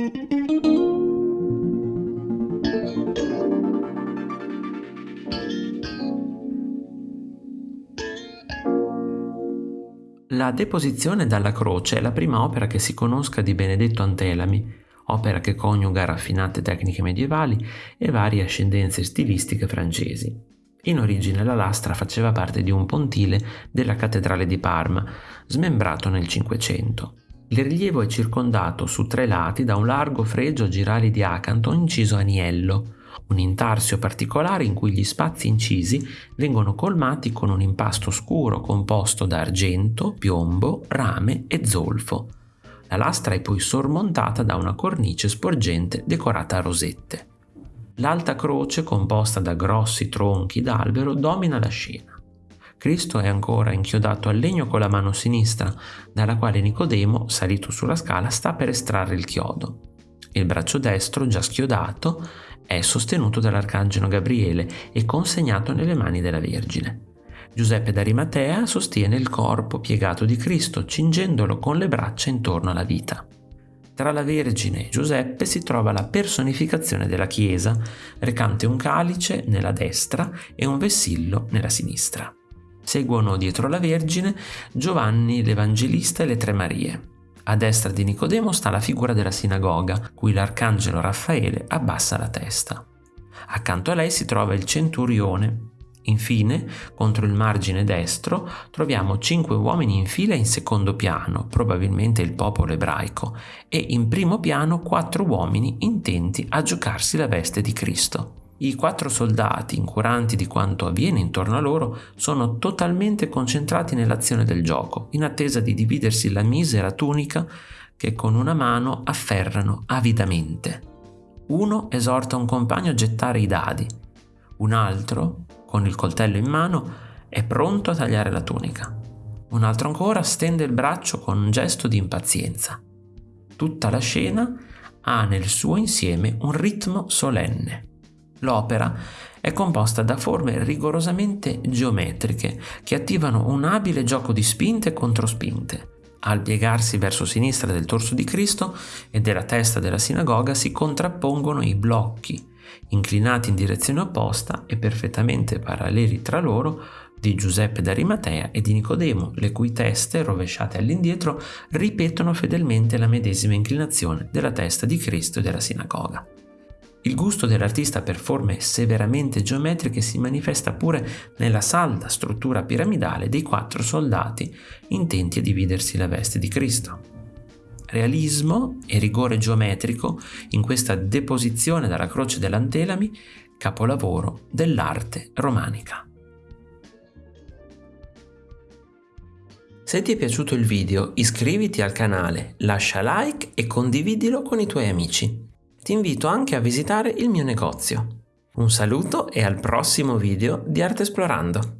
La Deposizione dalla croce è la prima opera che si conosca di Benedetto Antelami, opera che coniuga raffinate tecniche medievali e varie ascendenze stilistiche francesi. In origine la lastra faceva parte di un pontile della cattedrale di Parma, smembrato nel Cinquecento. Il rilievo è circondato su tre lati da un largo fregio a girali di acanto inciso a niello, un intarsio particolare in cui gli spazi incisi vengono colmati con un impasto scuro composto da argento, piombo, rame e zolfo. La lastra è poi sormontata da una cornice sporgente decorata a rosette. L'alta croce, composta da grossi tronchi d'albero, domina la scena. Cristo è ancora inchiodato al legno con la mano sinistra, dalla quale Nicodemo, salito sulla scala, sta per estrarre il chiodo. Il braccio destro, già schiodato, è sostenuto dall'arcangelo Gabriele e consegnato nelle mani della Vergine. Giuseppe d'Arimatea sostiene il corpo piegato di Cristo, cingendolo con le braccia intorno alla vita. Tra la Vergine e Giuseppe si trova la personificazione della Chiesa, recante un calice nella destra e un vessillo nella sinistra. Seguono dietro la Vergine Giovanni l'Evangelista e le Tre Marie. A destra di Nicodemo sta la figura della sinagoga, cui l'arcangelo Raffaele abbassa la testa. Accanto a lei si trova il centurione. Infine, contro il margine destro, troviamo cinque uomini in fila in secondo piano, probabilmente il popolo ebraico, e in primo piano quattro uomini intenti a giocarsi la veste di Cristo. I quattro soldati, incuranti di quanto avviene intorno a loro, sono totalmente concentrati nell'azione del gioco, in attesa di dividersi la misera tunica che con una mano afferrano avidamente. Uno esorta un compagno a gettare i dadi, un altro, con il coltello in mano, è pronto a tagliare la tunica. Un altro ancora stende il braccio con un gesto di impazienza. Tutta la scena ha nel suo insieme un ritmo solenne. L'opera è composta da forme rigorosamente geometriche che attivano un abile gioco di spinte e controspinte. Al piegarsi verso sinistra del torso di Cristo e della testa della sinagoga si contrappongono i blocchi, inclinati in direzione opposta e perfettamente paralleli tra loro, di Giuseppe d'Arimatea e di Nicodemo, le cui teste, rovesciate all'indietro, ripetono fedelmente la medesima inclinazione della testa di Cristo e della sinagoga. Il gusto dell'artista per forme severamente geometriche si manifesta pure nella salda struttura piramidale dei quattro soldati intenti a dividersi la veste di Cristo. Realismo e rigore geometrico in questa deposizione dalla croce dell'Antelami, capolavoro dell'arte romanica. Se ti è piaciuto il video iscriviti al canale, lascia like e condividilo con i tuoi amici ti invito anche a visitare il mio negozio. Un saluto e al prossimo video di Arte Esplorando!